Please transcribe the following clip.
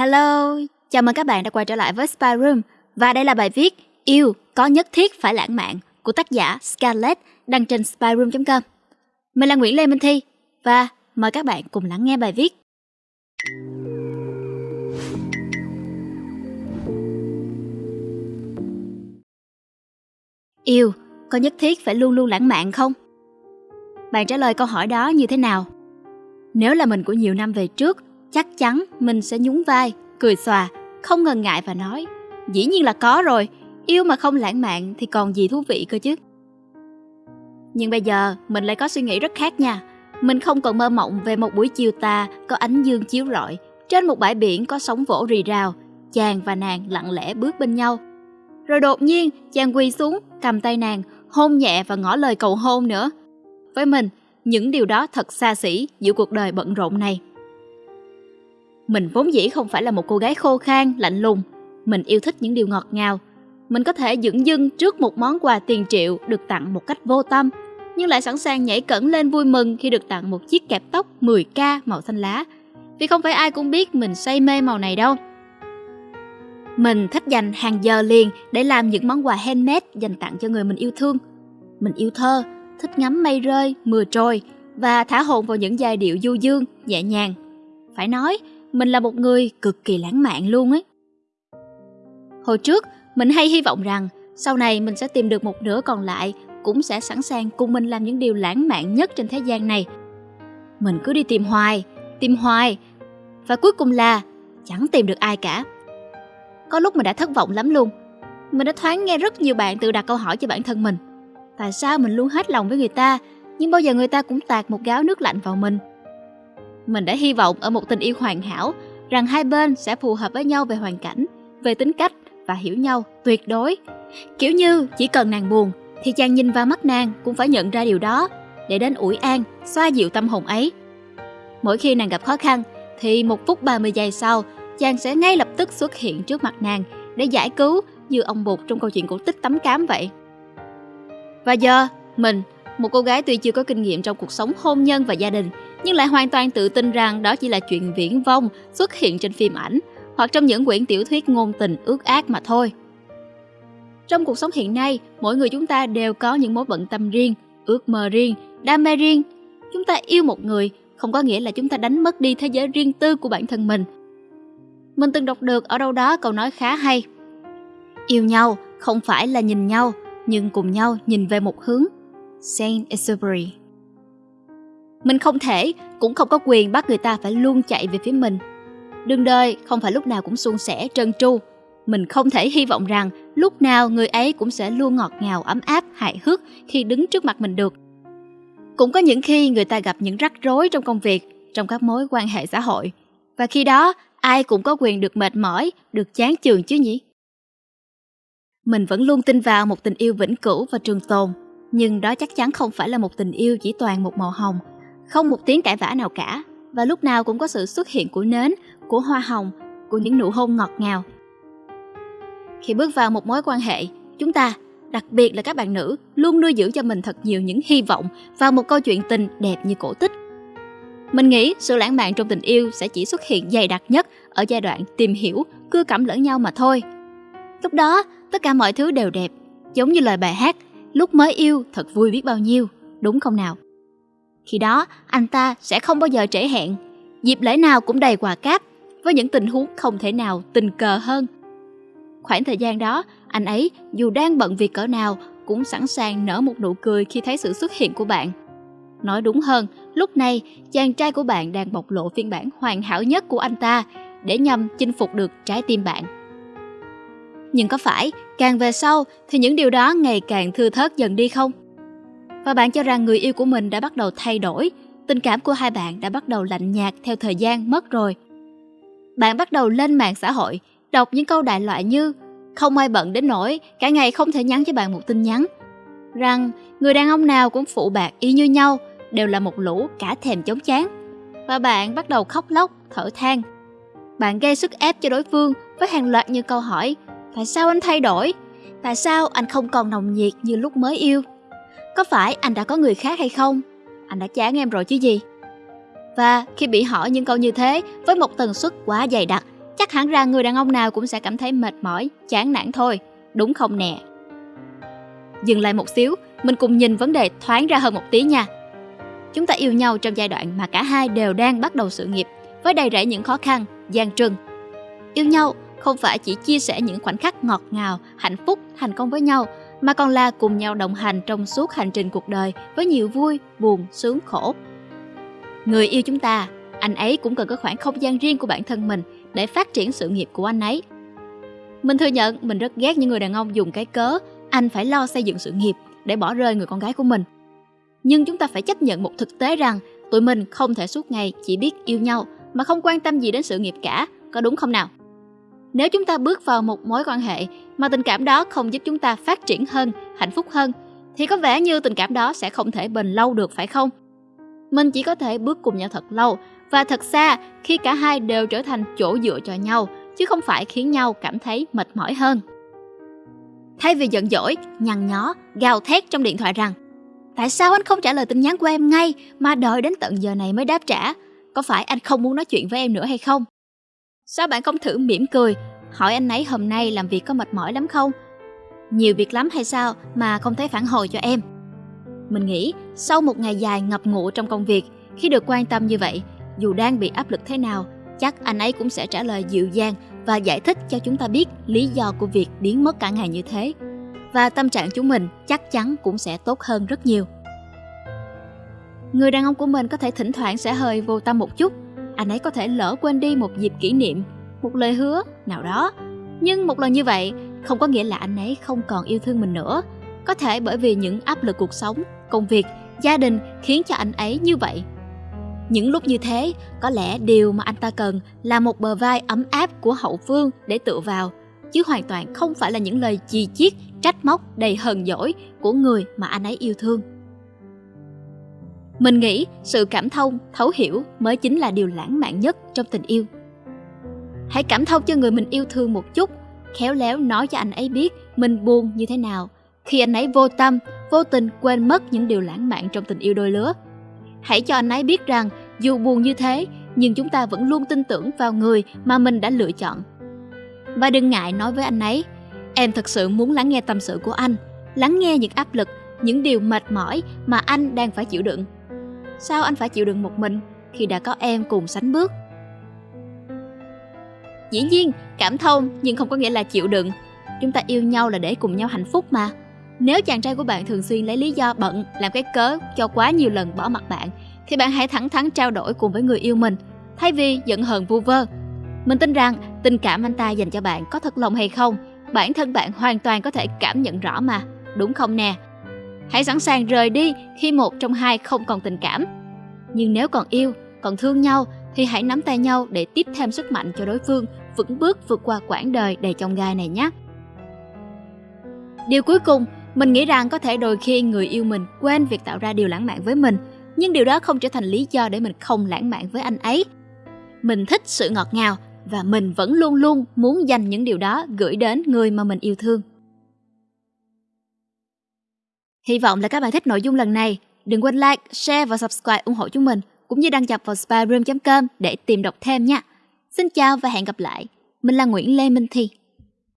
Hello, chào mừng các bạn đã quay trở lại với Spy Room và đây là bài viết Yêu có nhất thiết phải lãng mạn của tác giả Scarlett đăng trên spyroom.com. Mình là Nguyễn Lê Minh Thi và mời các bạn cùng lắng nghe bài viết. Yêu có nhất thiết phải luôn luôn lãng mạn không? Bạn trả lời câu hỏi đó như thế nào? Nếu là mình của nhiều năm về trước, chắc chắn mình sẽ nhún vai, cười xòa, không ngần ngại và nói Dĩ nhiên là có rồi, yêu mà không lãng mạn thì còn gì thú vị cơ chứ. Nhưng bây giờ mình lại có suy nghĩ rất khác nha. Mình không còn mơ mộng về một buổi chiều tà có ánh dương chiếu rọi, trên một bãi biển có sóng vỗ rì rào, chàng và nàng lặng lẽ bước bên nhau. Rồi đột nhiên, chàng quỳ xuống, cầm tay nàng, hôn nhẹ và ngỏ lời cầu hôn nữa. Với mình, những điều đó thật xa xỉ giữa cuộc đời bận rộn này. Mình vốn dĩ không phải là một cô gái khô khan, lạnh lùng. Mình yêu thích những điều ngọt ngào. Mình có thể dửng dưng trước một món quà tiền triệu được tặng một cách vô tâm, nhưng lại sẵn sàng nhảy cẫng lên vui mừng khi được tặng một chiếc kẹp tóc 10k màu xanh lá. Vì không phải ai cũng biết mình say mê màu này đâu. Mình thích dành hàng giờ liền để làm những món quà handmade dành tặng cho người mình yêu thương. Mình yêu thơ, thích ngắm mây rơi, mưa trôi và thả hồn vào những giai điệu du dương, nhẹ nhàng. Phải nói, mình là một người cực kỳ lãng mạn luôn ấy. Hồi trước, mình hay hy vọng rằng sau này mình sẽ tìm được một nửa còn lại cũng sẽ sẵn sàng cùng mình làm những điều lãng mạn nhất trên thế gian này. Mình cứ đi tìm hoài, tìm hoài và cuối cùng là chẳng tìm được ai cả. Có lúc mình đã thất vọng lắm luôn. Mình đã thoáng nghe rất nhiều bạn tự đặt câu hỏi cho bản thân mình. Tại sao mình luôn hết lòng với người ta, nhưng bao giờ người ta cũng tạt một gáo nước lạnh vào mình? Mình đã hy vọng ở một tình yêu hoàn hảo rằng hai bên sẽ phù hợp với nhau về hoàn cảnh, về tính cách và hiểu nhau tuyệt đối. Kiểu như chỉ cần nàng buồn thì chàng nhìn vào mắt nàng cũng phải nhận ra điều đó để đến ủi an, xoa dịu tâm hồn ấy. Mỗi khi nàng gặp khó khăn thì một phút 30 giây sau chàng sẽ ngay lập tức xuất hiện trước mặt nàng để giải cứu như ông bụt trong câu chuyện cổ tích tắm cám vậy. Và giờ, mình, một cô gái tuy chưa có kinh nghiệm trong cuộc sống hôn nhân và gia đình, nhưng lại hoàn toàn tự tin rằng đó chỉ là chuyện viễn vông xuất hiện trên phim ảnh hoặc trong những quyển tiểu thuyết ngôn tình ước ác mà thôi. Trong cuộc sống hiện nay, mỗi người chúng ta đều có những mối bận tâm riêng, ước mơ riêng, đam mê riêng. Chúng ta yêu một người không có nghĩa là chúng ta đánh mất đi thế giới riêng tư của bản thân mình. Mình từng đọc được ở đâu đó câu nói khá hay. Yêu nhau không phải là nhìn nhau, nhưng cùng nhau nhìn về một hướng. Saint Exupéry mình không thể, cũng không có quyền bắt người ta phải luôn chạy về phía mình. Đường đời không phải lúc nào cũng suôn sẻ, trơn tru. Mình không thể hy vọng rằng lúc nào người ấy cũng sẽ luôn ngọt ngào, ấm áp, hài hước khi đứng trước mặt mình được. Cũng có những khi người ta gặp những rắc rối trong công việc, trong các mối quan hệ xã hội. Và khi đó, ai cũng có quyền được mệt mỏi, được chán chường chứ nhỉ? Mình vẫn luôn tin vào một tình yêu vĩnh cửu và trường tồn, nhưng đó chắc chắn không phải là một tình yêu chỉ toàn một màu hồng, không một tiếng cãi vã nào cả, và lúc nào cũng có sự xuất hiện của nến, của hoa hồng, của những nụ hôn ngọt ngào. Khi bước vào một mối quan hệ, chúng ta, đặc biệt là các bạn nữ, luôn nuôi dưỡng cho mình thật nhiều những hy vọng vào một câu chuyện tình đẹp như cổ tích. Mình nghĩ sự lãng mạn trong tình yêu sẽ chỉ xuất hiện dày đặc nhất ở giai đoạn tìm hiểu, cưa cẩm lẫn nhau mà thôi. Lúc đó, tất cả mọi thứ đều đẹp, giống như lời bài hát Lúc mới yêu thật vui biết bao nhiêu, đúng không nào? Khi đó, anh ta sẽ không bao giờ trễ hẹn, dịp lễ nào cũng đầy quà cáp, với những tình huống không thể nào tình cờ hơn. Khoảng thời gian đó, anh ấy dù đang bận việc cỡ nào cũng sẵn sàng nở một nụ cười khi thấy sự xuất hiện của bạn. Nói đúng hơn, lúc này chàng trai của bạn đang bộc lộ phiên bản hoàn hảo nhất của anh ta để nhằm chinh phục được trái tim bạn. Nhưng có phải càng về sau thì những điều đó ngày càng thưa thớt dần đi không? Và bạn cho rằng người yêu của mình đã bắt đầu thay đổi, tình cảm của hai bạn đã bắt đầu lạnh nhạt theo thời gian mất rồi. Bạn bắt đầu lên mạng xã hội, đọc những câu đại loại như không ai bận đến nỗi cả ngày không thể nhắn cho bạn một tin nhắn. Rằng người đàn ông nào cũng phụ bạc y như nhau, đều là một lũ cả thèm chống chán. Và bạn bắt đầu khóc lóc, thở than. Bạn gây sức ép cho đối phương với hàng loạt những câu hỏi Tại sao anh thay đổi? Tại sao anh không còn nồng nhiệt như lúc mới yêu? Có phải anh đã có người khác hay không? Anh đã chán em rồi chứ gì? Và khi bị hỏi những câu như thế với một tần suất quá dày đặc, chắc hẳn rằng người đàn ông nào cũng sẽ cảm thấy mệt mỏi, chán nản thôi, đúng không nè? Dừng lại một xíu, mình cùng nhìn vấn đề thoáng ra hơn một tí nha. Chúng ta yêu nhau trong giai đoạn mà cả hai đều đang bắt đầu sự nghiệp, với đầy rẫy những khó khăn, gian trưng. Yêu nhau không phải chỉ chia sẻ những khoảnh khắc ngọt ngào, hạnh phúc, thành công với nhau, mà còn là cùng nhau đồng hành trong suốt hành trình cuộc đời với nhiều vui, buồn, sướng, khổ. Người yêu chúng ta, anh ấy cũng cần có khoảng không gian riêng của bản thân mình để phát triển sự nghiệp của anh ấy. Mình thừa nhận mình rất ghét những người đàn ông dùng cái cớ anh phải lo xây dựng sự nghiệp để bỏ rơi người con gái của mình. Nhưng chúng ta phải chấp nhận một thực tế rằng tụi mình không thể suốt ngày chỉ biết yêu nhau mà không quan tâm gì đến sự nghiệp cả, có đúng không nào? Nếu chúng ta bước vào một mối quan hệ mà tình cảm đó không giúp chúng ta phát triển hơn, hạnh phúc hơn, thì có vẻ như tình cảm đó sẽ không thể bền lâu được phải không? Mình chỉ có thể bước cùng nhau thật lâu và thật xa khi cả hai đều trở thành chỗ dựa cho nhau, chứ không phải khiến nhau cảm thấy mệt mỏi hơn. Thay vì giận dỗi, nhằn nhó, gào thét trong điện thoại rằng Tại sao anh không trả lời tin nhắn của em ngay mà đợi đến tận giờ này mới đáp trả? Có phải anh không muốn nói chuyện với em nữa hay không? Sao bạn không thử mỉm cười, hỏi anh ấy hôm nay làm việc có mệt mỏi lắm không? Nhiều việc lắm hay sao mà không thấy phản hồi cho em? Mình nghĩ sau một ngày dài ngập ngụ trong công việc, khi được quan tâm như vậy, dù đang bị áp lực thế nào, chắc anh ấy cũng sẽ trả lời dịu dàng và giải thích cho chúng ta biết lý do của việc biến mất cả ngày như thế. Và tâm trạng chúng mình chắc chắn cũng sẽ tốt hơn rất nhiều. Người đàn ông của mình có thể thỉnh thoảng sẽ hơi vô tâm một chút, anh ấy có thể lỡ quên đi một dịp kỷ niệm, một lời hứa nào đó. Nhưng một lần như vậy không có nghĩa là anh ấy không còn yêu thương mình nữa. Có thể bởi vì những áp lực cuộc sống, công việc, gia đình khiến cho anh ấy như vậy những lúc như thế, có lẽ điều mà anh ta cần là một bờ vai ấm áp của hậu phương để tựa vào, chứ hoàn toàn không phải là những lời chì chiết, trách móc đầy hờn dỗi của người mà anh ấy yêu thương. Mình nghĩ sự cảm thông, thấu hiểu mới chính là điều lãng mạn nhất trong tình yêu. Hãy cảm thông cho người mình yêu thương một chút, khéo léo nói cho anh ấy biết mình buồn như thế nào khi anh ấy vô tâm, vô tình quên mất những điều lãng mạn trong tình yêu đôi lứa. Hãy cho anh ấy biết rằng dù buồn như thế, nhưng chúng ta vẫn luôn tin tưởng vào người mà mình đã lựa chọn. Và đừng ngại nói với anh ấy, em thật sự muốn lắng nghe tâm sự của anh, lắng nghe những áp lực, những điều mệt mỏi mà anh đang phải chịu đựng. Sao anh phải chịu đựng một mình khi đã có em cùng sánh bước? Dĩ nhiên, cảm thông nhưng không có nghĩa là chịu đựng. Chúng ta yêu nhau là để cùng nhau hạnh phúc mà. Nếu chàng trai của bạn thường xuyên lấy lý do bận làm cái cớ cho quá nhiều lần bỏ mặt bạn, thì bạn hãy thẳng thắn trao đổi cùng với người yêu mình, thay vì giận hờn vu vơ. Mình tin rằng tình cảm anh ta dành cho bạn có thật lòng hay không, bản thân bạn hoàn toàn có thể cảm nhận rõ mà, đúng không nè? Hãy sẵn sàng rời đi khi một trong hai không còn tình cảm. Nhưng nếu còn yêu, còn thương nhau thì hãy nắm tay nhau để tiếp thêm sức mạnh cho đối phương vững bước vượt qua quãng đời đầy chông gai này nhé. Điều cuối cùng mình nghĩ rằng có thể đôi khi người yêu mình quên việc tạo ra điều lãng mạn với mình, nhưng điều đó không trở thành lý do để mình không lãng mạn với anh ấy. Mình thích sự ngọt ngào và mình vẫn luôn luôn muốn dành những điều đó gửi đến người mà mình yêu thương. Hy vọng là các bạn thích nội dung lần này. Đừng quên like, share và subscribe ủng hộ chúng mình, cũng như đăng nhập vào spyroom.com để tìm đọc thêm nha. Xin chào và hẹn gặp lại. Mình là Nguyễn Lê Minh Thi.